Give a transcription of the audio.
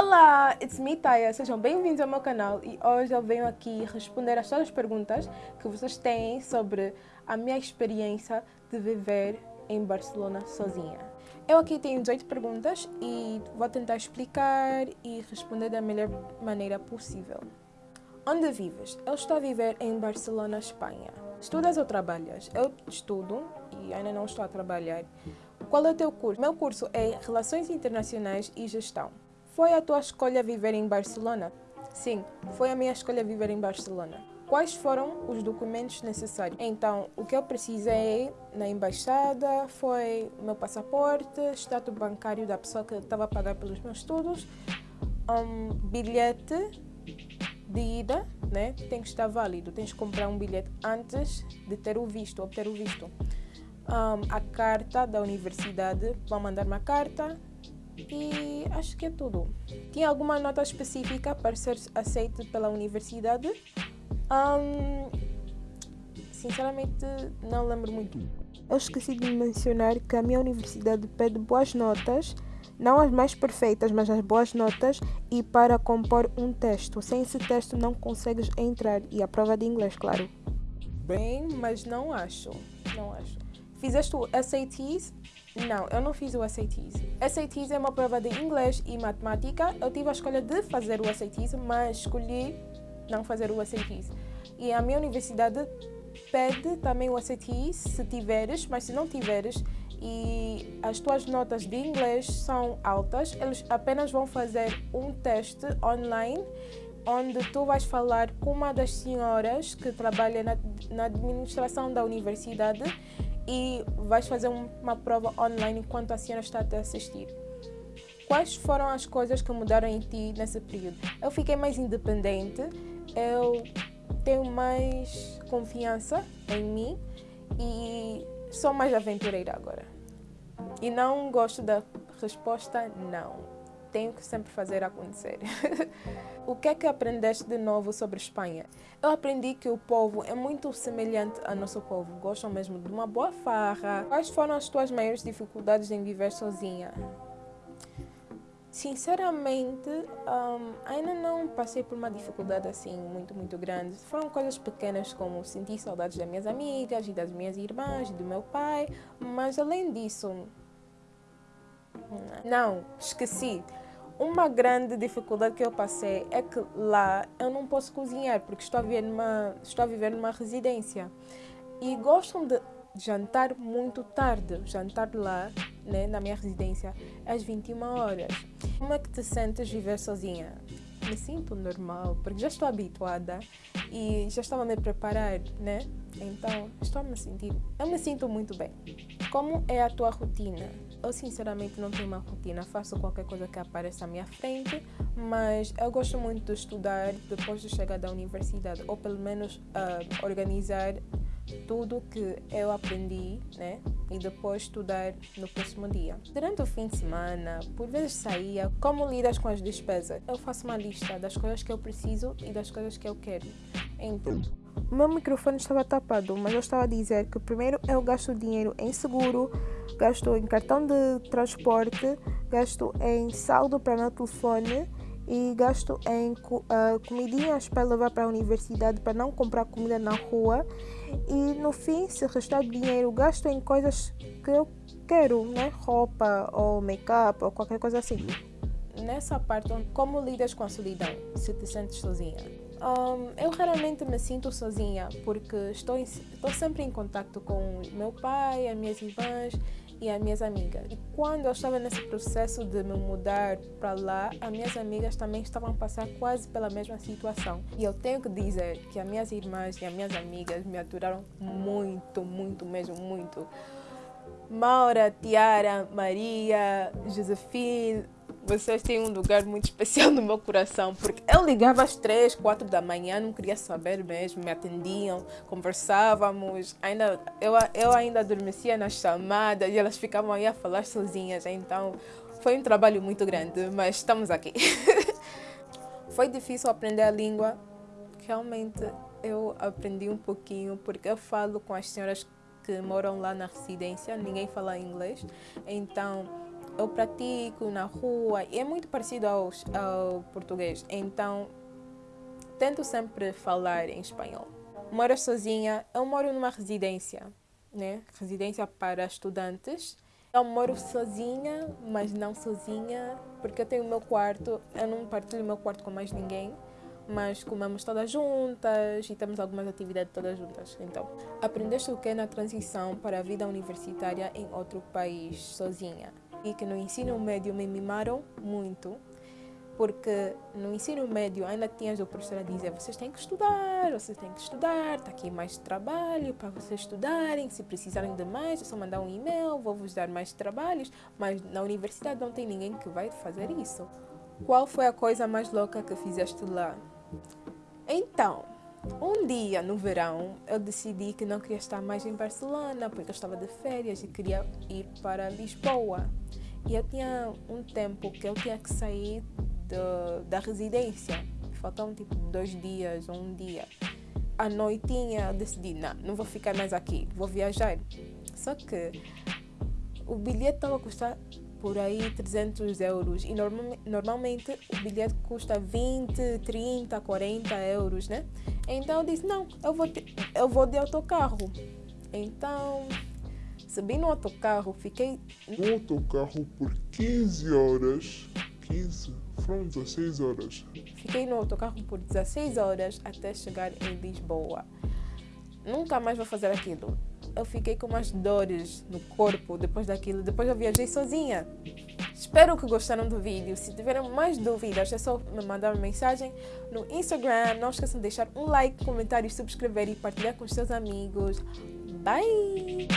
Olá, it's me Taya, sejam bem-vindos ao meu canal e hoje eu venho aqui responder a todas as perguntas que vocês têm sobre a minha experiência de viver em Barcelona sozinha. Eu aqui tenho 18 perguntas e vou tentar explicar e responder da melhor maneira possível. Onde vives? Eu estou a viver em Barcelona, Espanha. Estudas ou trabalhas? Eu estudo e ainda não estou a trabalhar. Qual é o teu curso? Meu curso é Relações Internacionais e Gestão. Foi a tua escolha viver em Barcelona? Sim, foi a minha escolha viver em Barcelona. Quais foram os documentos necessários? Então, o que eu precisei na embaixada foi meu passaporte, status bancário da pessoa que estava a pagar pelos meus estudos, um bilhete de ida, né? Tem que estar válido, tens que comprar um bilhete antes de ter o visto, obter o visto. Um, a carta da universidade, vão mandar uma carta, e acho que é tudo. Tinha alguma nota específica para ser aceito pela universidade? Um, sinceramente, não lembro muito. Eu esqueci de mencionar que a minha universidade pede boas notas, não as mais perfeitas, mas as boas notas, e para compor um texto. Sem esse texto não consegues entrar, e a prova de inglês, claro. Bem, mas não acho, não acho. Fizeste o SATs? Não, eu não fiz o SATs. SATs é uma prova de inglês e matemática. Eu tive a escolha de fazer o SATs, mas escolhi não fazer o SATs. E a minha universidade pede também o SATs se tiveres, mas se não tiveres e as tuas notas de inglês são altas, eles apenas vão fazer um teste online onde tu vais falar com uma das senhoras que trabalha na, na administração da universidade e vais fazer uma prova online enquanto a senhora está a te assistir. Quais foram as coisas que mudaram em ti nesse período? Eu fiquei mais independente, eu tenho mais confiança em mim e sou mais aventureira agora. E não gosto da resposta não tenho que sempre fazer acontecer. o que é que aprendeste de novo sobre Espanha? Eu aprendi que o povo é muito semelhante ao nosso povo. Gostam mesmo de uma boa farra. Quais foram as tuas maiores dificuldades em viver sozinha? Sinceramente, um, ainda não passei por uma dificuldade assim muito, muito grande. Foram coisas pequenas como sentir saudades das minhas amigas e das minhas irmãs e do meu pai, mas além disso, não, esqueci. Uma grande dificuldade que eu passei é que lá eu não posso cozinhar porque estou a viver numa, estou a viver numa residência. E gostam de jantar muito tarde. Jantar lá, né, na minha residência, às 21 horas. Como é que te sentes viver sozinha? Me sinto normal, porque já estou habituada e já estava a me preparar, né? Então, estou a me sentir, eu me sinto muito bem. Como é a tua rotina? Eu sinceramente não tenho uma rotina, faço qualquer coisa que apareça à minha frente, mas eu gosto muito de estudar depois de chegar da universidade, ou pelo menos uh, organizar tudo que eu aprendi, né? E depois estudar no próximo dia. Durante o fim de semana, por vezes saía, como lidas com as despesas? Eu faço uma lista das coisas que eu preciso e das coisas que eu quero. Então, o meu microfone estava tapado, mas eu estava a dizer que primeiro eu gasto dinheiro em seguro, gasto em cartão de transporte, gasto em saldo para meu telefone e gasto em uh, comidinhas para levar para a universidade para não comprar comida na rua e no fim se restar dinheiro gasto em coisas que eu quero, né? roupa ou make-up ou qualquer coisa assim. Nessa parte, como lidas com a solidão se te sentes sozinha? Um, eu raramente me sinto sozinha porque estou, em, estou sempre em contato com meu pai, as minhas irmãs e as minhas amigas. E quando eu estava nesse processo de me mudar para lá, as minhas amigas também estavam a passar quase pela mesma situação. E eu tenho que dizer que as minhas irmãs e as minhas amigas me aturaram muito, muito mesmo, muito. Maura, Tiara, Maria, Josefine, vocês têm um lugar muito especial no meu coração, porque eu ligava às três, quatro da manhã, não queria saber mesmo, me atendiam, conversávamos, ainda, eu, eu ainda adormecia nas chamadas e elas ficavam aí a falar sozinhas, então foi um trabalho muito grande, mas estamos aqui. foi difícil aprender a língua, realmente eu aprendi um pouquinho, porque eu falo com as senhoras que moram lá na residência, ninguém fala inglês, então eu pratico na rua e é muito parecido ao, ao português. Então, tento sempre falar em espanhol. Moro sozinha, eu moro numa residência, né? Residência para estudantes. Eu moro sozinha, mas não sozinha, porque eu tenho o meu quarto, eu não partilho o meu quarto com mais ninguém mas comemos todas juntas e temos algumas atividades todas juntas. Então, aprendeste o que na transição para a vida universitária em outro país, sozinha? E que no ensino médio me mimaram muito, porque no ensino médio ainda tinhas o professor a dizer vocês têm que estudar, vocês têm que estudar, está aqui mais trabalho para vocês estudarem, se precisarem de mais é só mandar um e-mail, vou vos dar mais trabalhos, mas na universidade não tem ninguém que vai fazer isso. Qual foi a coisa mais louca que fizeste lá? Então, um dia no verão, eu decidi que não queria estar mais em Barcelona porque eu estava de férias e queria ir para Lisboa. E eu tinha um tempo que eu tinha que sair do, da residência. Faltavam tipo dois dias ou um dia. À noitinha eu decidi, não, não vou ficar mais aqui, vou viajar. Só que o bilhete estava a custar por aí 300 euros e norma normalmente o bilhete custa 20, 30, 40 euros, né? Então eu disse, não, eu vou, eu vou de autocarro. Então subi no autocarro, fiquei... No autocarro por 15 horas, 15, foram 16 horas. Fiquei no autocarro por 16 horas até chegar em Lisboa. Nunca mais vou fazer aquilo eu fiquei com umas dores no corpo depois daquilo. Depois eu viajei sozinha. Espero que gostaram do vídeo. Se tiverem mais dúvidas, é só me mandar uma mensagem no Instagram. Não esqueçam de deixar um like, comentário, subscrever e partilhar com os seus amigos. Bye!